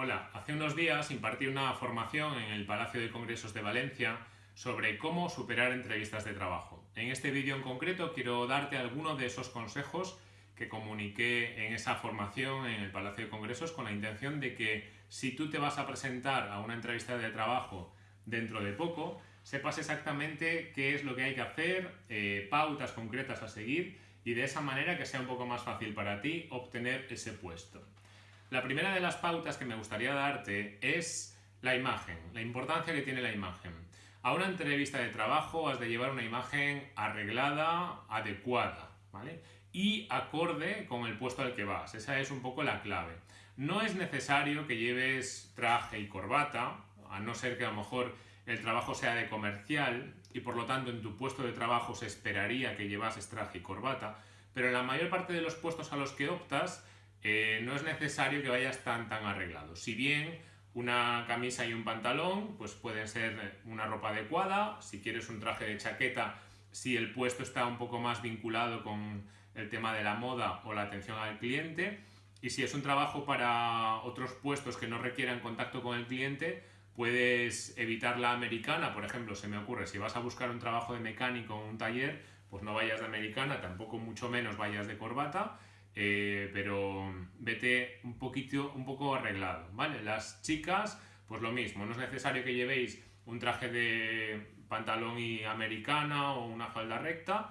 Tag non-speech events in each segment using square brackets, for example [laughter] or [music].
Hola, hace unos días impartí una formación en el Palacio de Congresos de Valencia sobre cómo superar entrevistas de trabajo. En este vídeo en concreto quiero darte algunos de esos consejos que comuniqué en esa formación en el Palacio de Congresos con la intención de que si tú te vas a presentar a una entrevista de trabajo dentro de poco, sepas exactamente qué es lo que hay que hacer, eh, pautas concretas a seguir y de esa manera que sea un poco más fácil para ti obtener ese puesto. La primera de las pautas que me gustaría darte es la imagen, la importancia que tiene la imagen. A una entrevista de trabajo has de llevar una imagen arreglada, adecuada, ¿vale? Y acorde con el puesto al que vas. Esa es un poco la clave. No es necesario que lleves traje y corbata, a no ser que a lo mejor el trabajo sea de comercial y por lo tanto en tu puesto de trabajo se esperaría que llevases traje y corbata, pero en la mayor parte de los puestos a los que optas eh, no es necesario que vayas tan tan arreglado. Si bien una camisa y un pantalón, pues pueden ser una ropa adecuada. Si quieres un traje de chaqueta, si el puesto está un poco más vinculado con el tema de la moda o la atención al cliente. Y si es un trabajo para otros puestos que no requieran contacto con el cliente, puedes evitar la americana, por ejemplo, se me ocurre, si vas a buscar un trabajo de mecánico en un taller, pues no vayas de americana, tampoco mucho menos vayas de corbata, eh, pero vete un poquito, un poco arreglado, ¿vale? Las chicas, pues lo mismo, no es necesario que llevéis un traje de pantalón y americana o una falda recta,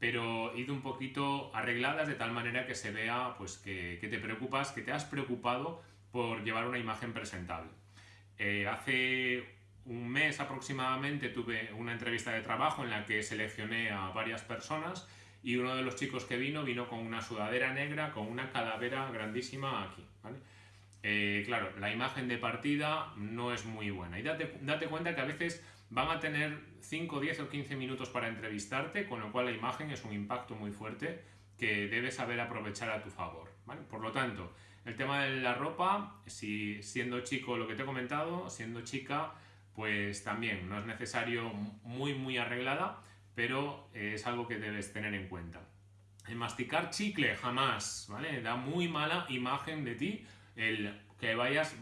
pero id un poquito arregladas de tal manera que se vea pues que, te preocupas, que te has preocupado por llevar una imagen presentable. Eh, hace un mes aproximadamente tuve una entrevista de trabajo en la que seleccioné a varias personas y uno de los chicos que vino vino con una sudadera negra con una calavera grandísima aquí, eh, claro, la imagen de partida no es muy buena y date, date cuenta que a veces van a tener 5, 10 o 15 minutos para entrevistarte, con lo cual la imagen es un impacto muy fuerte que debes saber aprovechar a tu favor. Por lo tanto, el tema de la ropa, si siendo chico lo que te he comentado, siendo chica, pues también no es necesario muy muy arreglada, pero es algo que debes tener en cuenta. El masticar chicle jamás, ¿vale? Da muy mala imagen de ti, el que vayas,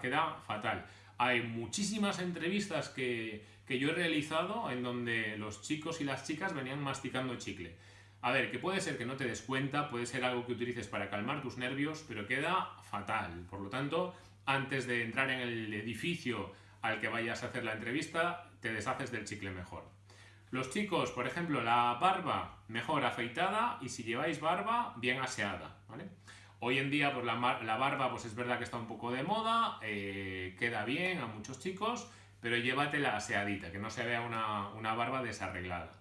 queda fatal. Hay muchísimas entrevistas que, que yo he realizado en donde los chicos y las chicas venían masticando chicle. A ver, que puede ser que no te des cuenta, puede ser algo que utilices para calmar tus nervios, pero queda fatal. Por lo tanto, antes de entrar en el edificio al que vayas a hacer la entrevista, te deshaces del chicle mejor. Los chicos, por ejemplo, la barba mejor afeitada y si lleváis barba, bien aseada, ¿vale? Hoy en día, pues la, barba, pues es verdad que está un poco de moda, eh, queda bien a muchos chicos, pero llévatela aseadita, que no se vea una, barba desarreglada.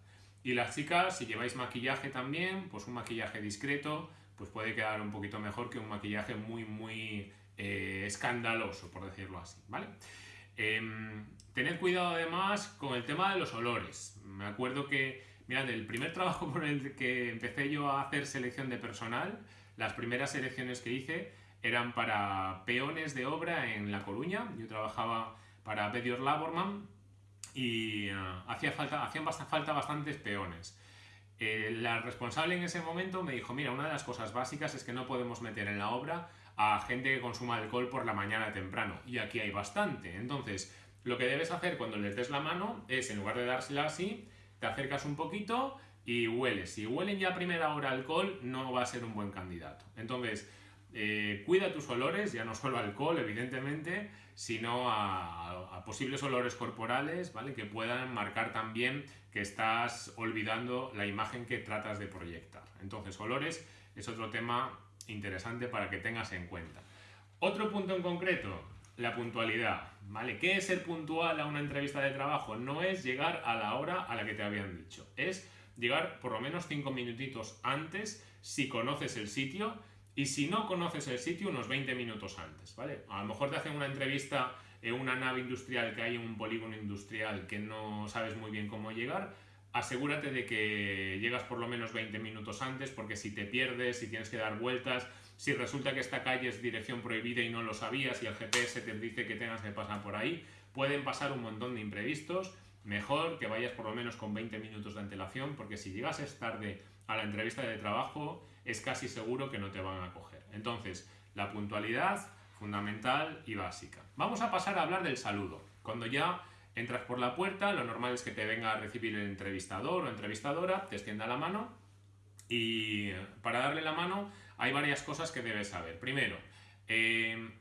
Y las chicas, si lleváis maquillaje también, pues un maquillaje discreto, pues puede quedar un poquito mejor que un maquillaje muy, muy eh, escandaloso, por decirlo así, ¿vale? Em, tened cuidado además con el tema de los olores. Me acuerdo que, mirad, el primer trabajo por el que empecé yo a hacer selección de personal, las primeras selecciones que hice eran para peones de obra en La Coruña. Yo trabajaba para Bedior Laborman y uh, hacía falta, hacían falta bastantes peones. Eh, la responsable en ese momento me dijo, mira, una de las cosas básicas es que no podemos meter en la obra a gente que consuma alcohol por la mañana temprano. Y aquí hay bastante. Entonces, lo que debes hacer cuando les des la mano es, en lugar de dársela así, te acercas un poquito y hueles. Si huelen ya a primera hora alcohol, no va a ser un buen candidato. Entonces, eh, cuida tus olores, ya no solo alcohol, evidentemente, sino a, posibles olores corporales, ¿vale? Que puedan marcar también que estás olvidando la imagen que tratas de proyectar. Entonces, olores es otro tema interesante para que tengas en cuenta. Otro punto en concreto, la puntualidad, ¿vale? ¿Qué es ser puntual a una entrevista de trabajo? No es llegar a la hora a la que te habían dicho, es llegar por lo menos cinco minutitos antes si conoces el sitio y si no conoces el sitio unos 20 minutos antes, ¿vale? A lo mejor te hacen una entrevista en una nave industrial que hay en un polígono industrial que no sabes muy bien cómo llegar, asegúrate de que llegas por lo menos 20 minutos antes, porque si te pierdes, si tienes que dar vueltas, si resulta que esta calle es dirección prohibida y no lo sabías y el GPS te dice que tengas que pasar por ahí, pueden pasar un montón de imprevistos. Mejor que vayas por lo menos con 20 minutos de antelación, porque si llegas tarde a la entrevista de trabajo, es casi seguro que no te van a coger. Entonces, la puntualidad fundamental y básica. Vamos a pasar a hablar del saludo. Cuando ya entras por la puerta, lo normal es que te venga a recibir el entrevistador o entrevistadora, te extienda la mano y para darle la mano hay varias cosas que debes saber. Primero, eh,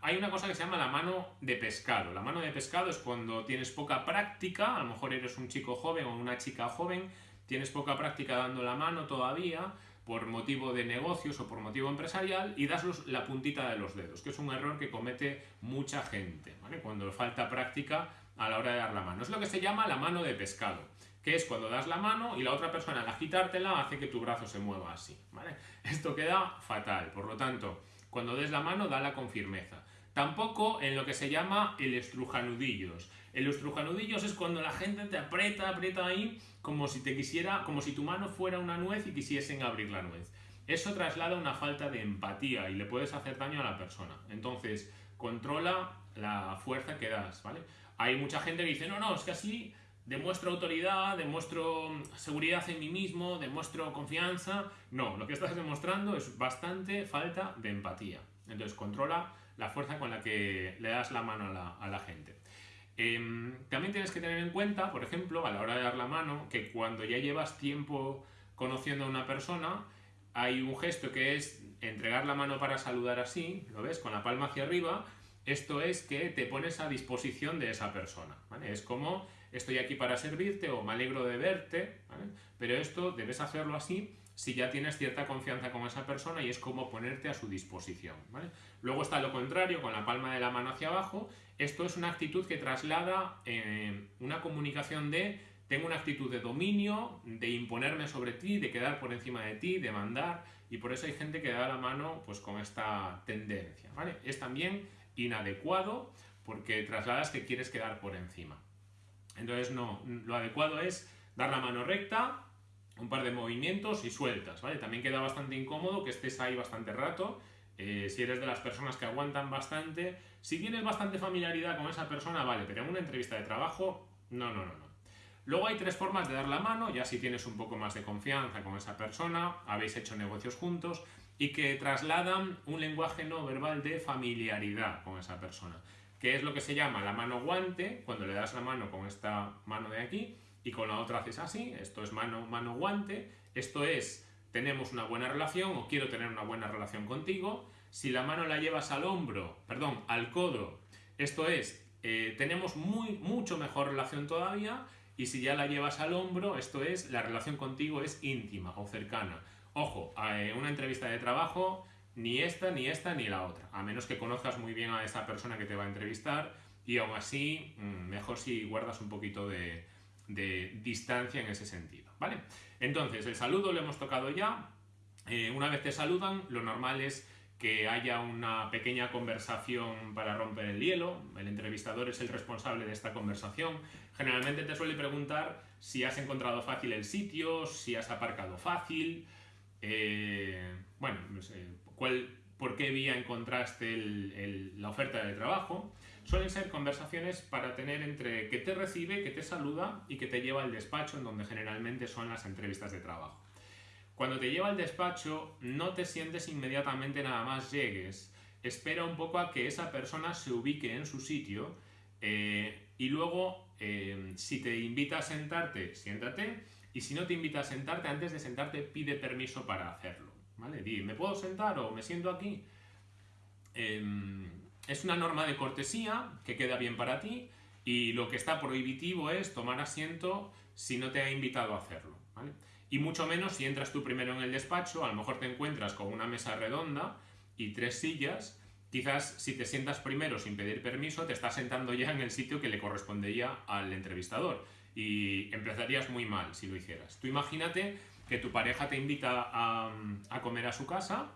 hay una cosa que se llama la mano de pescado. La mano de pescado es cuando tienes poca práctica, a lo mejor eres un chico joven o una chica joven, tienes poca práctica dando la mano todavía por motivo de negocios o por motivo empresarial y das la puntita de los dedos, que es un error que comete mucha gente, ¿vale? Cuando falta práctica a la hora de dar la mano. Es lo que se llama la mano de pescado, que es cuando das la mano y la otra persona al agitártela hace que tu brazo se mueva así. [laughs] Esto queda fatal, por lo tanto, cuando des la mano, dala con firmeza. Tampoco en lo que se llama el estrujanudillos. El estrujanudillos es cuando la gente te aprieta, aprieta ahí, como si te quisiera, como si tu mano fuera una nuez y quisiesen abrir la nuez. Eso traslada una falta de empatía y le puedes hacer daño a la persona. Entonces, controla la fuerza que das, ¿vale? Hay mucha gente que dice, no, no, es que así demuestro autoridad, demuestro seguridad en mí mismo, demuestro confianza. No, lo que estás demostrando es bastante falta de empatía. Entonces, controla la fuerza con la que le das la mano a la, gente. Em, también tienes que tener en cuenta, por ejemplo, a la hora de dar la mano, que cuando ya llevas tiempo conociendo a una persona, hay un gesto que es entregar la mano para saludar así, ¿lo ves? Con la palma hacia arriba. Esto es que te pones a disposición de esa persona, Es como estoy aquí para servirte o me alegro de verte, Pero esto debes hacerlo así si ya tienes cierta confianza con esa persona y es como ponerte a su disposición. Luego está lo contrario, con la palma de la mano hacia abajo. Esto es una actitud que traslada eh, una comunicación de tengo una actitud de dominio, de imponerme sobre ti, de quedar por encima de ti, de mandar, y por eso hay gente que da la mano pues, con esta tendencia. Es también inadecuado porque trasladas que quieres quedar por encima. Entonces, no, lo adecuado es dar la mano recta, un par de movimientos y sueltas, ¿vale? También queda bastante incómodo que estés ahí bastante rato. Eh, si eres de las personas que aguantan bastante, si tienes bastante familiaridad con esa persona, vale, pero en una entrevista de trabajo, no, no, no, no. Luego hay tres formas de dar la mano, ya si tienes un poco más de confianza con esa persona, habéis hecho negocios juntos y que trasladan un lenguaje no verbal de familiaridad con esa persona, que es lo que se llama la mano guante, cuando le das la mano con esta mano de aquí, y con la otra haces así, esto es mano, mano guante, esto es tenemos una buena relación o quiero tener una buena relación contigo, si la mano la llevas al hombro, perdón, al codo, esto es eh, tenemos muy, mucho mejor relación todavía y si ya la llevas al hombro, esto es la relación contigo es íntima o cercana. Ojo, eh, una entrevista de trabajo, ni esta, ni esta, ni la otra, a menos que conozcas muy bien a esa persona que te va a entrevistar y aún así, mm, mejor si guardas un poquito de, distancia en ese sentido, ¿vale? Entonces, el saludo lo hemos tocado ya. Eh, una vez te saludan, lo normal es que haya una pequeña conversación para romper el hielo. El entrevistador es el responsable de esta conversación. Generalmente te suele preguntar si has encontrado fácil el sitio, si has aparcado fácil, eh, bueno, por qué vía encontraste la oferta de trabajo suelen ser conversaciones para tener entre que te recibe, que te saluda y que te lleva al despacho, en donde generalmente son las entrevistas de trabajo. Cuando te lleva al despacho, no te sientes inmediatamente nada más llegues. Espera un poco a que esa persona se ubique en su sitio eh, y luego, eh, si te invita a sentarte, siéntate. Y si no te invita a sentarte, antes de sentarte, pide permiso para hacerlo. ¿Me puedo sentar o me siento aquí? Em, es una norma de cortesía que queda bien para ti y lo que está prohibitivo es tomar asiento si no te ha invitado a hacerlo. Y mucho menos si entras tú primero en el despacho, a lo mejor te encuentras con una mesa redonda y tres sillas, quizás si te sientas primero sin pedir permiso, te estás sentando ya en el sitio que le correspondería al entrevistador y empezarías muy mal si lo hicieras. Tú imagínate que tu pareja te invita a, comer a su casa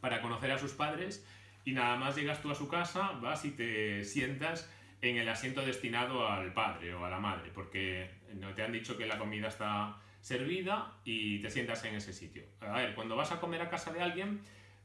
para conocer a sus padres y nada más llegas tú a su casa, vas y te sientas en el asiento destinado al padre o a la madre, porque te han dicho que la comida está servida y te sientas en ese sitio. A ver, cuando vas a comer a casa de alguien,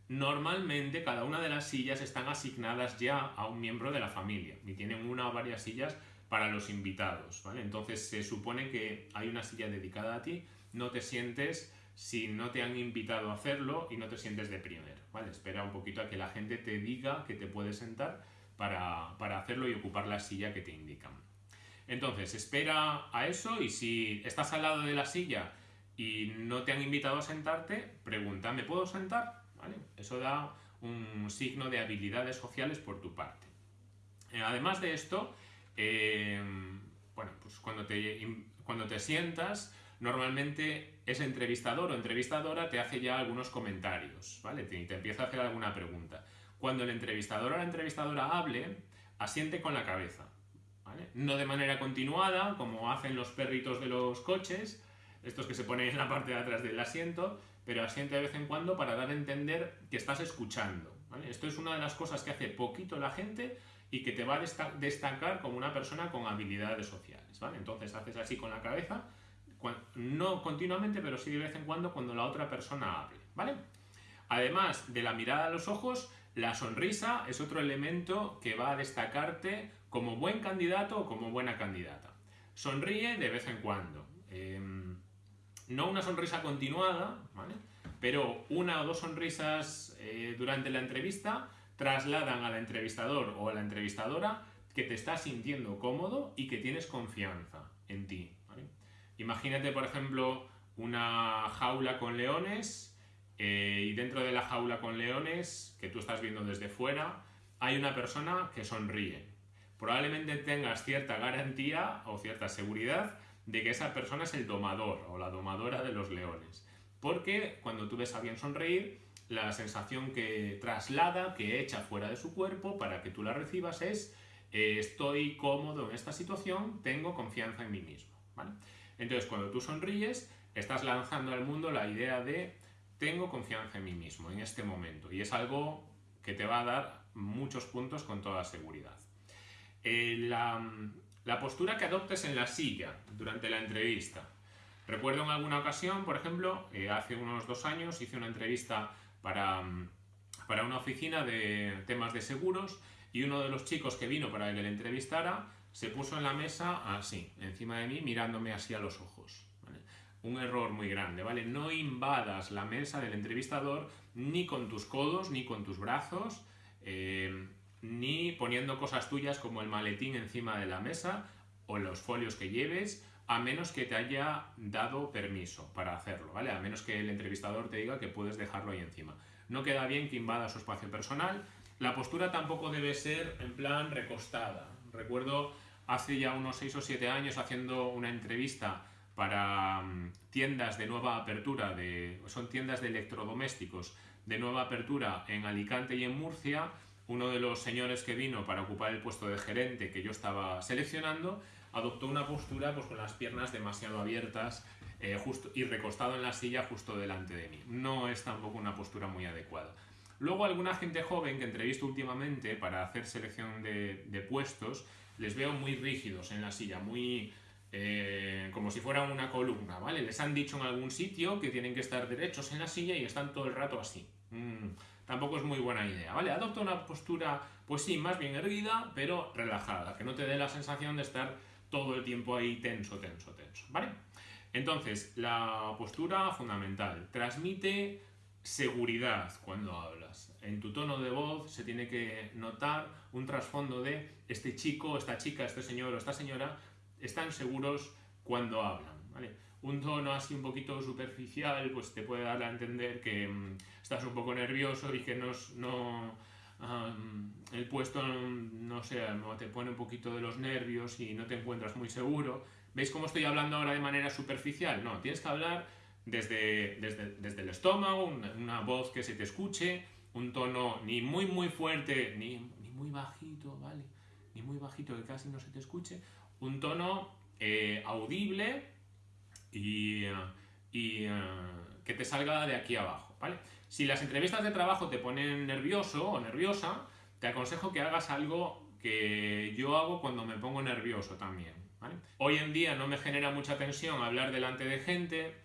normalmente cada una de las sillas están asignadas ya a un miembro de la familia y tienen una o varias sillas para los invitados. Entonces se supone que hay una silla dedicada a ti, no te sientes si no te han invitado a hacerlo y no te sientes de primero, ¿vale? Espera un poquito a que la gente te diga que te puedes sentar para, para hacerlo y ocupar la silla que te indican. Entonces, espera a eso y si estás al lado de la silla y no te han invitado a sentarte, pregunta, ¿me puedo sentar? ¿Vale? Eso da un signo de habilidades sociales por tu parte. Eh, además de esto, eh, bueno, pues cuando te, cuando te sientas, normalmente ese entrevistador o entrevistadora te hace ya algunos comentarios, ¿vale? Te, empieza a hacer alguna pregunta. Cuando el entrevistador o la entrevistadora hable, asiente con la cabeza, ¿vale? No de manera continuada, como hacen los perritos de los coches, estos que se ponen en la parte de atrás del asiento, pero asiente de vez en cuando para dar a entender que estás escuchando. Esto es una de las cosas que hace poquito la gente y que te va a destacar como una persona con habilidades sociales. ¿vale? Entonces haces así con la cabeza, no continuamente, pero sí de vez en cuando cuando la otra persona hable. ¿vale? Además de la mirada a los ojos, la sonrisa es otro elemento que va a destacarte como buen candidato o como buena candidata. Sonríe de vez en cuando. Em, no una sonrisa continuada, ¿vale? pero una o dos sonrisas eh, durante la entrevista trasladan al entrevistador o a la entrevistadora que te estás sintiendo cómodo y que tienes confianza en ti. Imagínate, por ejemplo, una jaula con leones eh, y dentro de la jaula con leones, que tú estás viendo desde fuera, hay una persona que sonríe. Probablemente tengas cierta garantía o cierta seguridad de que esa persona es el domador o la domadora de los leones. Porque cuando tú ves a alguien sonreír, la sensación que traslada, que echa fuera de su cuerpo para que tú la recibas es eh, estoy cómodo en esta situación, tengo confianza en mí mismo. Entonces, cuando tú sonríes, estás lanzando al mundo la idea de tengo confianza en mí mismo en este momento. Y es algo que te va a dar muchos puntos con toda seguridad. Eh, la, postura que adoptes en la silla durante la entrevista. Recuerdo en alguna ocasión, por ejemplo, eh, hace unos dos años hice una entrevista para, para una oficina de temas de seguros y uno de los chicos que vino para que le entrevistara se puso en la mesa así, encima de mí, mirándome así a los ojos. Un error muy grande, ¿vale? No invadas la mesa del entrevistador ni con tus codos ni con tus brazos. Eh, ni poniendo cosas tuyas como el maletín encima de la mesa o los folios que lleves, a menos que te haya dado permiso para hacerlo, ¿vale? A menos que el entrevistador te diga que puedes dejarlo ahí encima. No queda bien que invada su espacio personal. La postura tampoco debe ser en plan recostada. Recuerdo hace ya unos 6 o 7 años haciendo una entrevista para mm, tiendas de nueva apertura, de, son tiendas de electrodomésticos de nueva apertura en Alicante y en Murcia, uno de los señores que vino para ocupar el puesto de gerente que yo estaba seleccionando adoptó una postura pues, con las piernas demasiado abiertas eh, justo, y recostado en la silla justo delante de mí. No es tampoco una postura muy adecuada. Luego alguna gente joven que entrevisto últimamente para hacer selección de, puestos, les veo muy rígidos en la silla, muy eh, como si fueran una columna, ¿vale? Les han dicho en algún sitio que tienen que estar derechos en la silla y están todo el rato así. Mm tampoco es muy buena idea, ¿vale? Adopta una postura, pues sí, más bien erguida, pero relajada, que no te dé la sensación de estar todo el tiempo ahí tenso, tenso, tenso, ¿vale? Entonces, la postura fundamental, transmite seguridad cuando hablas. En tu tono de voz se tiene que notar un trasfondo de este chico, esta chica, este señor o esta señora están seguros cuando hablan, ¿vale? un tono así un poquito superficial, pues te puede dar a entender que mm, estás un poco nervioso y que no, no el puesto, no sé, te pone un poquito de los nervios y no te encuentras muy seguro. ¿Veis cómo estoy hablando ahora de manera superficial? No, tienes que hablar desde, desde, el estómago, una, voz que se te escuche, un tono ni muy muy fuerte, ni, ni muy bajito, ¿vale? Ni muy bajito que casi no se te escuche, un tono eh, audible, y, y eh, que te salga de aquí abajo, ¿vale? Si las entrevistas de trabajo te ponen nervioso o nerviosa, te aconsejo que hagas algo que yo hago cuando me pongo nervioso también, ¿vale? Hoy en día no me genera mucha tensión hablar delante de gente,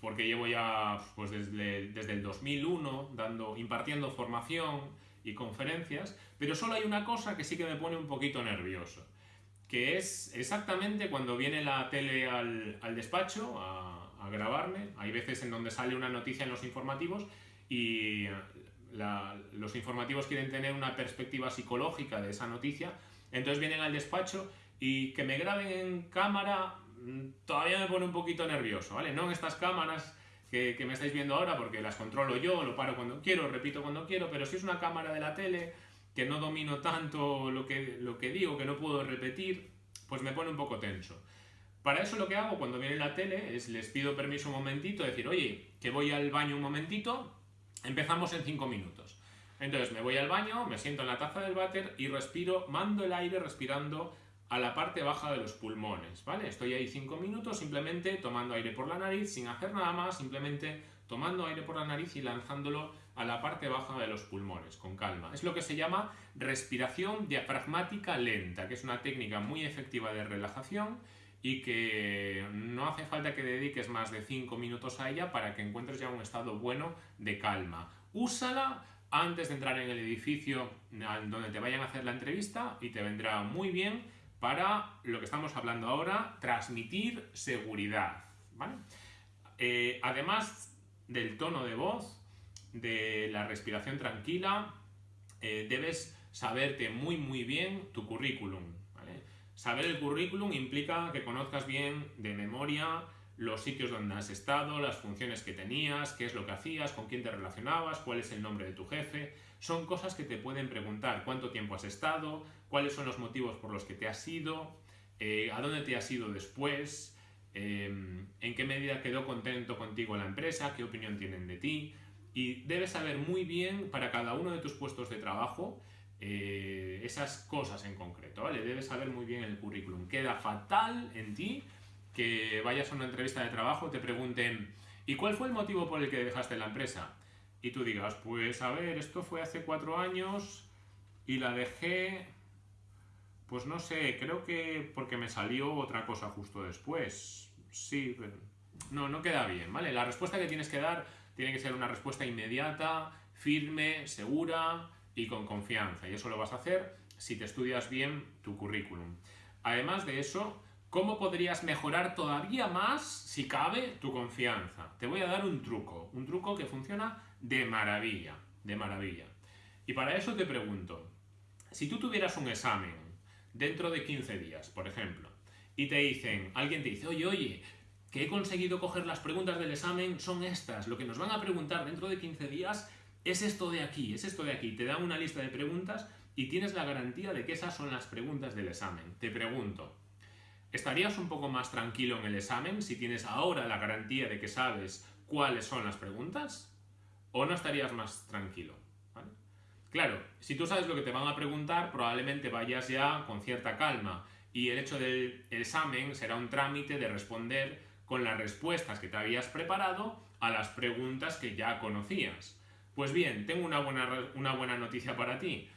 porque llevo ya pues desde, desde el 2001 dando, impartiendo formación y conferencias, pero solo hay una cosa que sí que me pone un poquito nervioso que es exactamente cuando viene la tele al, despacho, a, a grabarme. Hay veces en donde sale una noticia en los informativos y los informativos quieren tener una perspectiva psicológica de esa noticia, entonces vienen al despacho y que me graben en cámara todavía me pone un poquito nervioso, ¿vale? No en estas cámaras que, que, me estáis viendo ahora porque las controlo yo, lo paro cuando quiero, repito cuando quiero, pero si es una cámara de la tele que no domino tanto lo que, lo que digo, que no puedo repetir, pues me pone un poco tenso. Para eso lo que hago cuando viene la tele es les pido permiso un momentito, decir, oye, que voy al baño un momentito, Empezamos en 5 minutos. Entonces me voy al baño, me siento en la taza del váter y respiro, mando el aire respirando a la parte baja de los pulmones, ¿vale? Estoy ahí 5 minutos simplemente tomando aire por la nariz, sin hacer nada más, simplemente tomando aire por la nariz y lanzándolo a la parte baja de los pulmones, con calma. Es lo que se llama respiración diafragmática lenta, que es una técnica muy efectiva de relajación y que no hace falta que dediques más de 5 minutos a ella para que encuentres ya un estado bueno de calma. Úsala antes de entrar en el edificio donde te vayan a hacer la entrevista y te vendrá muy bien para lo que estamos hablando ahora, transmitir seguridad. Eh, además del tono de voz, de la respiración tranquila, eh, debes saberte muy muy bien tu currículum. Saber el currículum implica que conozcas bien de memoria los sitios donde has estado, las funciones que tenías, qué es lo que hacías, con quién te relacionabas, cuál es el nombre de tu jefe. Son cosas que te pueden preguntar cuánto tiempo has estado, cuáles son los motivos por los que te has ido, eh, a dónde te has ido después, em, en qué medida quedó contento contigo la empresa, qué opinión tienen de ti. Y debes saber muy bien para cada uno de tus puestos de trabajo eh, esas cosas en concreto, ¿vale? Debes saber muy bien el currículum. Queda fatal en ti que vayas a una entrevista de trabajo, te pregunten, ¿y cuál fue el motivo por el que dejaste la empresa? Y tú digas, pues a ver, esto fue hace cuatro años y la dejé, pues no sé, creo que porque me salió otra cosa justo después. Sí, pero no, no queda bien, ¿vale? La respuesta que tienes que dar tiene que ser una respuesta inmediata, firme, segura, y con confianza. Y eso lo vas a hacer si te estudias bien tu currículum. Además de eso, ¿cómo podrías mejorar todavía más, si cabe, tu confianza? Te voy a dar un truco, un truco que funciona de maravilla, de maravilla. Y para eso te pregunto, si tú tuvieras un examen dentro de 15 días, por ejemplo, y te dicen, alguien te dice, oye, oye, que he conseguido coger las preguntas del examen son estas, lo que nos van a preguntar dentro de 15 días es esto de aquí, es esto de aquí. Te da una lista de preguntas y tienes la garantía de que esas son las preguntas del examen. Te pregunto, ¿estarías un poco más tranquilo en el examen si tienes ahora la garantía de que sabes cuáles son las preguntas? ¿O no estarías más tranquilo? Claro, si tú sabes lo que te van a preguntar, probablemente vayas ya con cierta calma y el hecho del examen será un trámite de responder con las respuestas que te habías preparado a las preguntas que ya conocías. Pues bien, tengo una buena, una buena noticia para ti.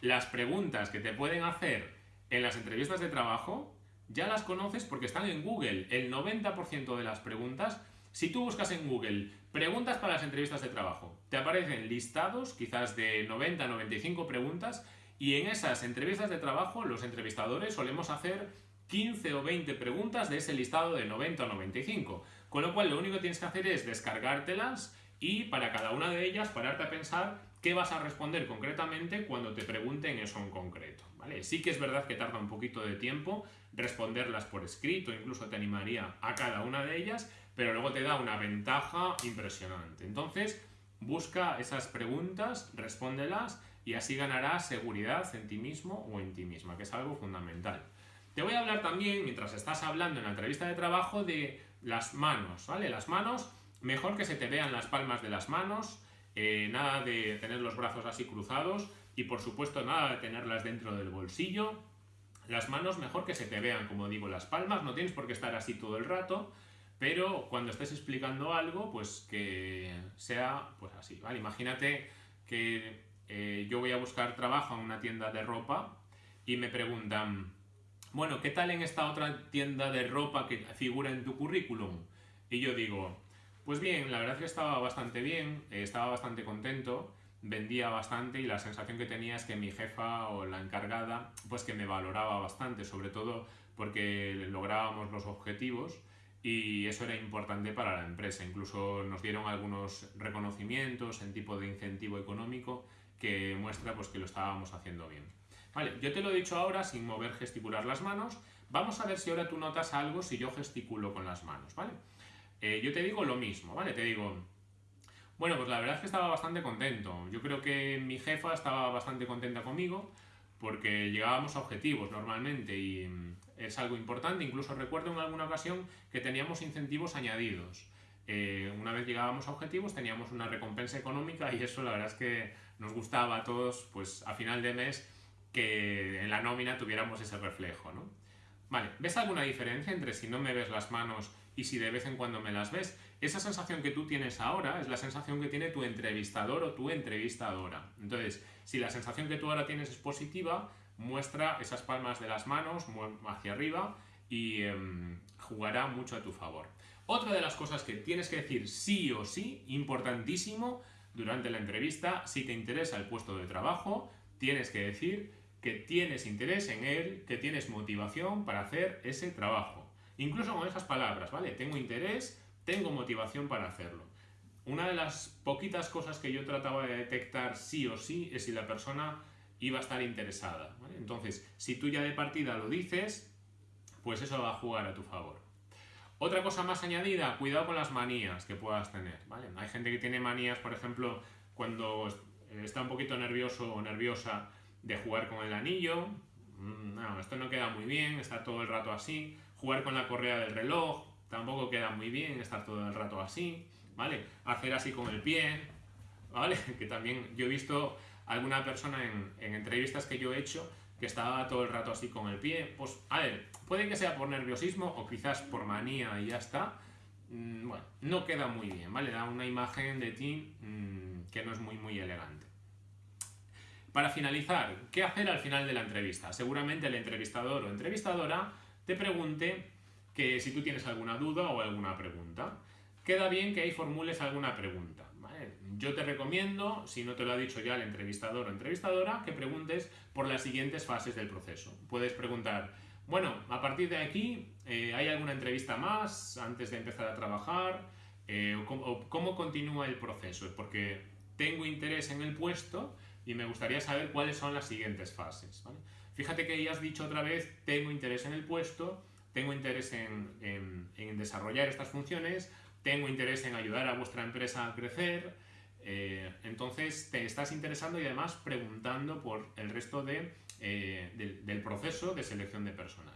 Las preguntas que te pueden hacer en las entrevistas de trabajo ya las conoces porque están en Google. El 90% de las preguntas, si tú buscas en Google preguntas para las entrevistas de trabajo, te aparecen listados quizás de 90 95 preguntas y en esas entrevistas de trabajo los entrevistadores solemos hacer 15 o 20 preguntas de ese listado de 90 o 95. Con lo cual lo único que tienes que hacer es descargártelas y para cada una de ellas pararte a pensar qué vas a responder concretamente cuando te pregunten eso en concreto. ¿vale? Sí que es verdad que tarda un poquito de tiempo responderlas por escrito, incluso te animaría a cada una de ellas, pero luego te da una ventaja impresionante. Entonces, busca esas preguntas, respóndelas y así ganarás seguridad en ti mismo o en ti misma, que es algo fundamental. Te voy a hablar también, mientras estás hablando en la entrevista de trabajo, de las manos, ¿vale? Las manos Mejor que se te vean las palmas de las manos, eh, nada de tener los brazos así cruzados y por supuesto nada de tenerlas dentro del bolsillo. Las manos mejor que se te vean, como digo, las palmas, no tienes por qué estar así todo el rato, pero cuando estés explicando algo, pues que sea pues así, ¿vale? Imagínate que eh, yo voy a buscar trabajo en una tienda de ropa y me preguntan, bueno, ¿qué tal en esta otra tienda de ropa que figura en tu currículum? Y yo digo, pues bien, la verdad es que estaba bastante bien, eh, estaba bastante contento, vendía bastante y la sensación que tenía es que mi jefa o la encargada pues que me valoraba bastante, sobre todo porque lográbamos los objetivos y eso era importante para la empresa. Incluso nos dieron algunos reconocimientos en tipo de incentivo económico que muestra pues, que lo estábamos haciendo bien. Vale, yo te lo he dicho ahora sin mover gesticular las manos. Vamos a ver si ahora tú notas algo si yo gesticulo con las manos, ¿vale? Eh, yo te digo lo mismo, ¿vale? Te digo, bueno, pues la verdad es que estaba bastante contento. Yo creo que mi jefa estaba bastante contenta conmigo porque llegábamos a objetivos normalmente y mm, es algo importante. Incluso recuerdo en alguna ocasión que teníamos incentivos añadidos. Eh, una vez llegábamos a objetivos teníamos una recompensa económica y eso la verdad es que nos gustaba a todos, pues a final de mes, que en la nómina tuviéramos ese reflejo, ¿no? Vale, ¿ves alguna diferencia entre si no me ves las manos y si de vez en cuando me las ves? Esa sensación que tú tienes ahora es la sensación que tiene tu entrevistador o tu entrevistadora. Entonces, si la sensación que tú ahora tienes es positiva, muestra esas palmas de las manos hacia arriba y em, jugará mucho a tu favor. Otra de las cosas que tienes que decir sí o sí, importantísimo, durante la entrevista, si te interesa el puesto de trabajo, tienes que decir que tienes interés en él, que tienes motivación para hacer ese trabajo. Incluso con esas palabras, ¿vale? Tengo interés, tengo motivación para hacerlo. Una de las poquitas cosas que yo trataba de detectar sí o sí es si la persona iba a estar interesada. Entonces, si tú ya de partida lo dices, pues eso va a jugar a tu favor. Otra cosa más añadida, cuidado con las manías que puedas tener. Hay gente que tiene manías, por ejemplo, cuando está un poquito nervioso o nerviosa de jugar con el anillo. Mm, no, esto no queda muy bien, estar todo el rato así. Jugar con la correa del reloj, tampoco queda muy bien, estar todo el rato así. ¿Vale? Hacer así con el pie, ¿vale? [laughs] Que también yo he visto alguna persona en, entrevistas que yo he hecho que estaba todo el rato así con el pie. Pues, a ver, puede que sea por nerviosismo o quizás por manía y ya está. Mm, bueno, no queda muy bien, ¿vale? Da una imagen de ti mm, que no es muy, muy elegante. Para finalizar, ¿qué hacer al final de la entrevista? Seguramente el entrevistador o entrevistadora te pregunte que si tú tienes alguna duda o alguna pregunta. Queda bien que ahí formules alguna pregunta. Yo te recomiendo, si no te lo ha dicho ya el entrevistador o entrevistadora, que preguntes por las siguientes fases del proceso. Puedes preguntar, bueno, a partir de aquí, eh, ¿hay alguna entrevista más antes de empezar a trabajar? Eh, o, cómo, continúa el proceso? Porque tengo interés en el puesto y me gustaría saber cuáles son las siguientes fases. Fíjate que ya has dicho otra vez, tengo interés en el puesto, tengo interés en, desarrollar estas funciones, tengo interés en ayudar a vuestra empresa a crecer, eh, entonces te estás interesando y además preguntando por el resto eh, del, proceso de selección de personal.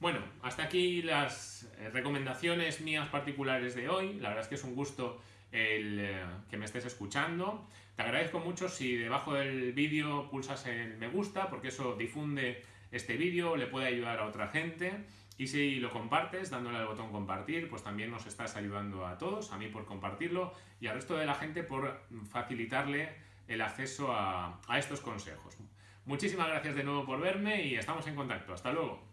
Bueno, hasta aquí las eh, recomendaciones mías particulares de hoy. La verdad es que es un gusto el que me estés escuchando. Te agradezco mucho si debajo del vídeo pulsas el me gusta porque eso difunde este vídeo, le puede ayudar a otra gente. Y si lo compartes dándole al botón compartir, pues también nos estás ayudando a todos, a mí por compartirlo y al resto de la gente por facilitarle el acceso a, a estos consejos. Muchísimas gracias de nuevo por verme y estamos en contacto. Hasta luego.